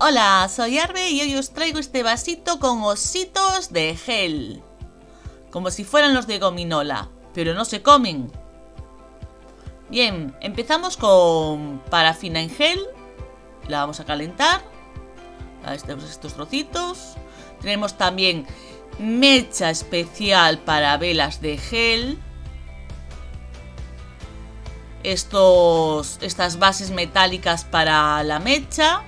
Hola, soy Arbe y hoy os traigo este vasito con ositos de gel. Como si fueran los de gominola, pero no se comen. Bien, empezamos con parafina en gel. La vamos a calentar. A estos, estos trocitos. Tenemos también mecha especial para velas de gel. Estos, estas bases metálicas para la mecha.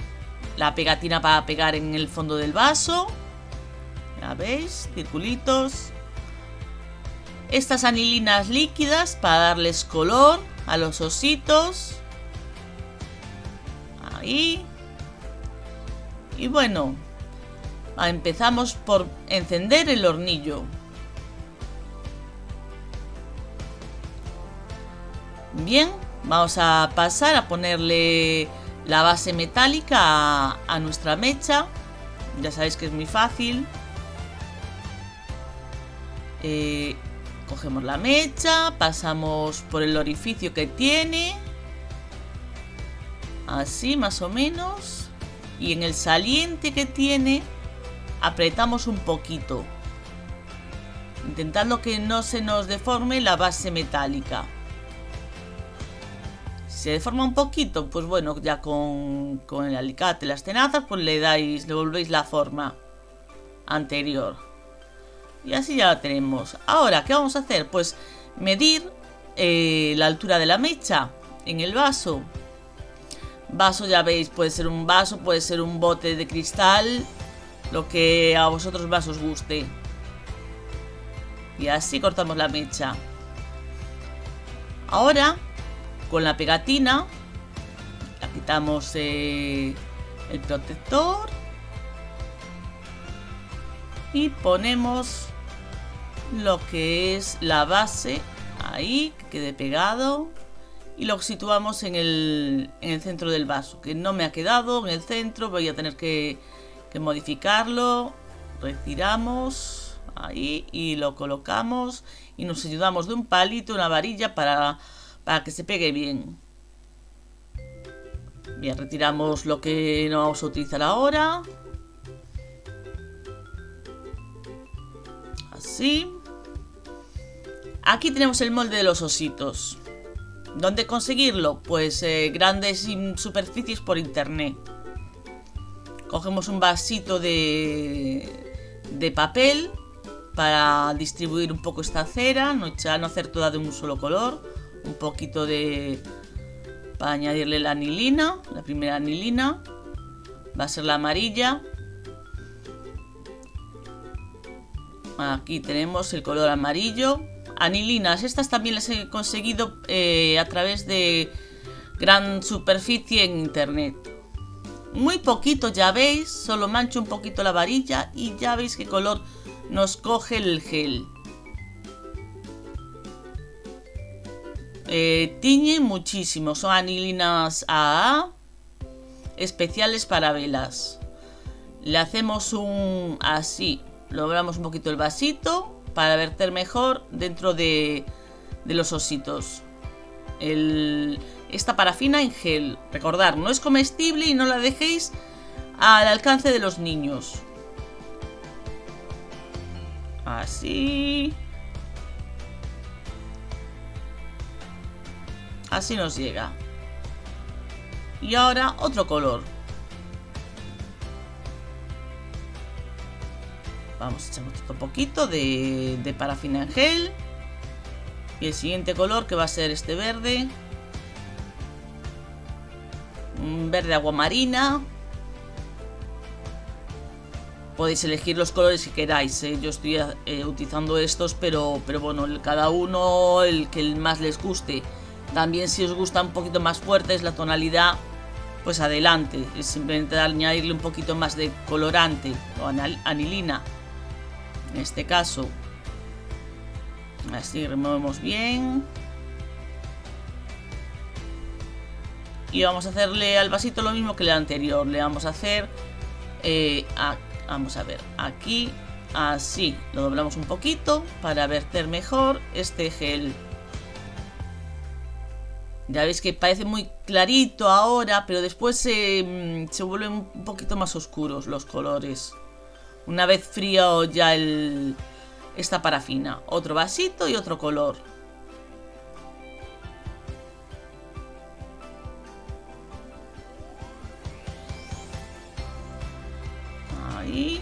La pegatina para pegar en el fondo del vaso. Ya veis, circulitos. Estas anilinas líquidas para darles color a los ositos. Ahí. Y bueno, empezamos por encender el hornillo. Bien, vamos a pasar a ponerle la base metálica a, nuestra mecha. Ya sabéis que es muy fácil. Eh, cogemos la mecha, pasamos por el orificio que tiene. Así más o menos. Y en el saliente que tiene, apretamos un poquito. Intentando que no se nos deforme la base metálica se deforma un poquito, pues bueno, ya con, el alicate, las tenazas, pues le dais, le volvéis la forma anterior. Y así ya la tenemos. Ahora, ¿qué vamos a hacer? Pues medir eh, la altura de la mecha en el vaso. Vaso, ya veis, puede ser un vaso, puede ser un bote de cristal, lo que a vosotros más os guste. Y así cortamos la mecha. Ahora con la pegatina. La quitamos eh, el protector. Y ponemos lo que es la base ahí, que quede pegado. Y lo situamos en el, en el centro del vaso que no me ha quedado en el centro, voy a tener que, que modificarlo. Retiramos ahí y lo colocamos. Y nos ayudamos de un palito, una varilla para para que se pegue bien. Bien, retiramos lo que no vamos a utilizar ahora. Así. Aquí tenemos el molde de los ositos. ¿Dónde conseguirlo? Pues eh, grandes superficies por internet. Cogemos un vasito de, de papel para distribuir un poco esta cera, no, no hacer toda de un solo color un poquito de... para añadirle la anilina, la primera anilina. Va a ser la amarilla. Aquí tenemos el color amarillo. Anilinas, estas también las he conseguido eh, a través de gran superficie en internet. Muy poquito, ya veis, solo mancho un poquito la varilla y ya veis qué color nos coge el gel. Eh, tiñe muchísimo. Son anilinas AA especiales para velas. Le hacemos un así. Logramos un poquito el vasito para verter mejor dentro de, los ositos. Esta parafina en gel. Recordar, no es comestible y no la dejéis al alcance de los niños. Así. Así nos llega. Y ahora otro color. Vamos a echar otro poquito de, de parafina en gel. Y el siguiente color que va a ser este verde. Un verde agua marina. Podéis elegir los colores que queráis. ¿eh? Yo estoy eh, utilizando estos, pero, pero bueno, cada uno el que más les guste. También si os gusta un poquito más fuerte la tonalidad, pues adelante. Es simplemente añadirle un poquito más de colorante o anilina. En este caso. Así removemos bien. Y vamos a hacerle al vasito lo mismo que el anterior. Le vamos a hacer... Eh, vamos a ver, aquí así. Lo doblamos un poquito para verter mejor este gel Ya veis que parece muy clarito ahora, pero después se, se vuelven un poquito más oscuros los colores. Una vez frío ya el, esta parafina. Otro vasito y otro color. Ahí.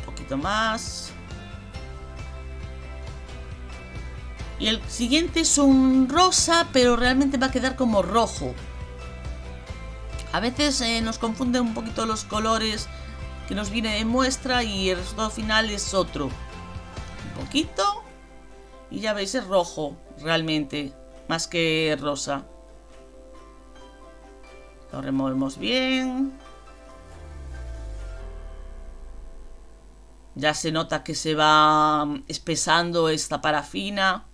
Un poquito más. Y el siguiente es un rosa, pero realmente va a quedar como rojo. A veces eh, nos confunden un poquito los colores que nos viene de muestra y el resultado final es otro. Un poquito. Y ya veis, es rojo, realmente, más que rosa. Lo removemos bien. Ya se nota que se va espesando esta parafina.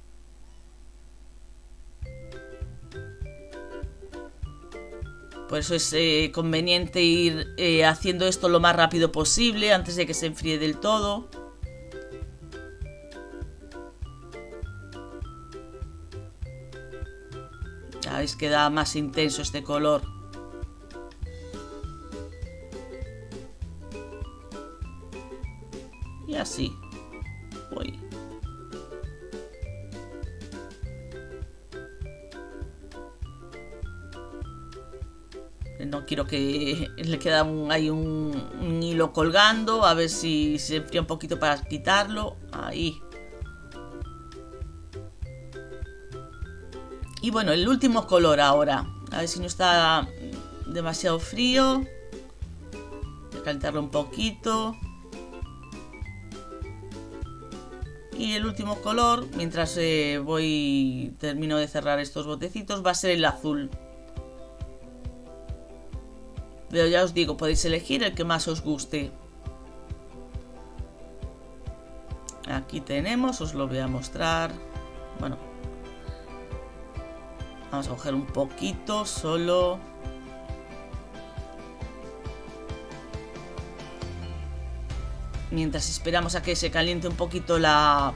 Por eso es eh, conveniente ir eh, haciendo esto lo más rápido posible antes de que se enfríe del todo. Ya veis que da más intenso este color. Y así. Voy. Quiero que le queda un, hay un, hilo colgando. A ver si se enfría un poquito para quitarlo. Ahí. Y bueno, el último color ahora. A ver si no está demasiado frío. Voy a calentarlo un poquito. Y el último color, mientras eh, voy termino de cerrar estos botecitos, va a ser el azul. Pero ya os digo, podéis elegir el que más os guste. Aquí tenemos, os lo voy a mostrar. Bueno. Vamos a coger un poquito, solo. Mientras esperamos a que se caliente un poquito la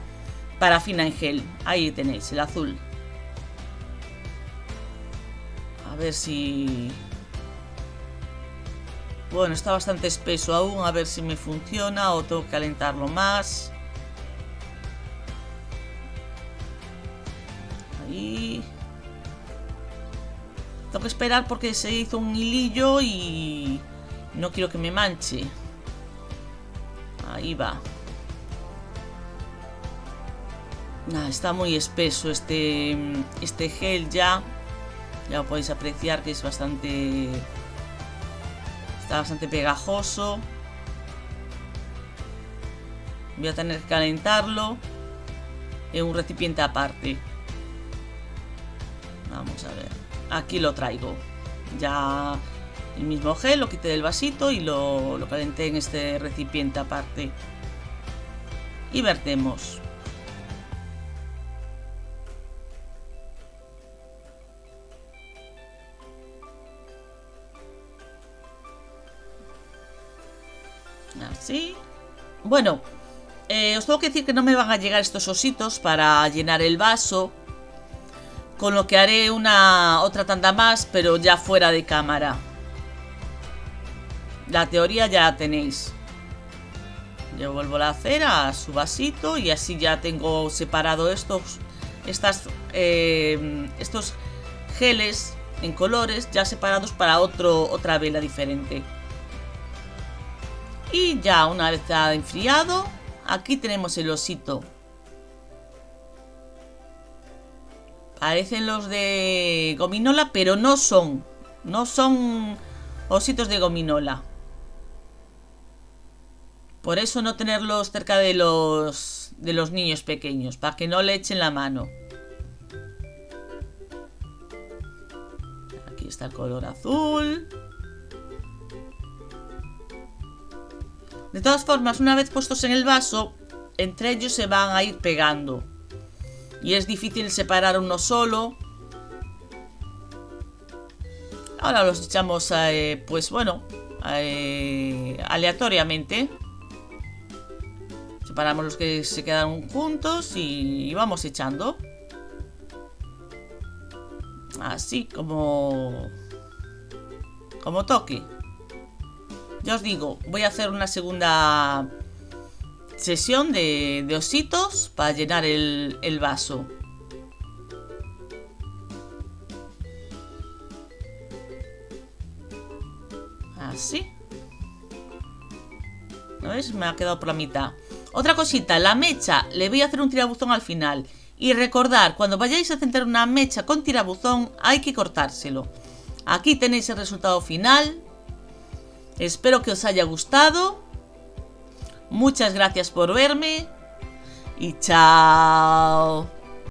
parafina en gel. Ahí tenéis, el azul. A ver si bueno, está bastante espeso aún, a ver si me funciona o tengo que calentarlo más. Ahí. Tengo que esperar porque se hizo un hilillo y no quiero que me manche. Ahí va. está muy espeso este, este gel ya. Ya podéis apreciar que es bastante Está bastante pegajoso. Voy a tener que calentarlo en un recipiente aparte. Vamos a ver. Aquí lo traigo. Ya el mismo gel, lo quité del vasito y lo, lo calenté en este recipiente aparte. Y vertemos. Así. Bueno, eh, os tengo que decir que no me van a llegar estos ositos para llenar el vaso. Con lo que haré una otra tanda más, pero ya fuera de cámara. La teoría ya la tenéis. Yo vuelvo la cera a su vasito y así ya tengo separado estos, estas, eh, estos geles en colores ya separados para otro, otra vela diferente. Y ya una vez ha enfriado, aquí tenemos el osito. Parecen los de gominola, pero no son. No son ositos de gominola. Por eso no tenerlos cerca de los, de los niños pequeños, para que no le echen la mano. Aquí está el color azul. De todas formas, una vez puestos en el vaso, entre ellos se van a ir pegando. Y es difícil separar uno solo. Ahora los echamos, eh, pues bueno, eh, aleatoriamente. Separamos los que se quedan juntos y vamos echando. Así como... Como toque. Ya os digo, voy a hacer una segunda sesión de, ositos para llenar el, vaso. Así. ¿No ves? Me ha quedado por la mitad. Otra cosita, la mecha, le voy a hacer un tirabuzón al final. Y recordar, cuando vayáis a centrar una mecha con tirabuzón, hay que cortárselo. Aquí tenéis el resultado final. Espero que os haya gustado. Muchas gracias por verme. Y chao.